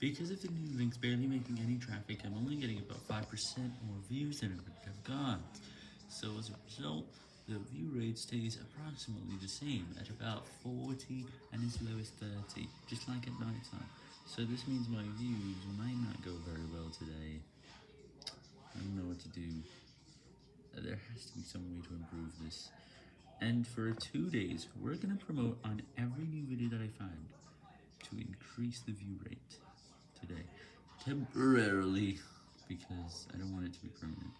Because of the new links barely making any traffic, I'm only getting about 5% more views than I would have got. So as a result, the view rate stays approximately the same at about 40 and as low as 30, just like at night time. So this means my views might not go very well today. I don't know what to do. There has to be some way to improve this. And for two days, we're gonna promote on every new video that I find to increase the view rate. Temporarily, because I don't want it to be permanent.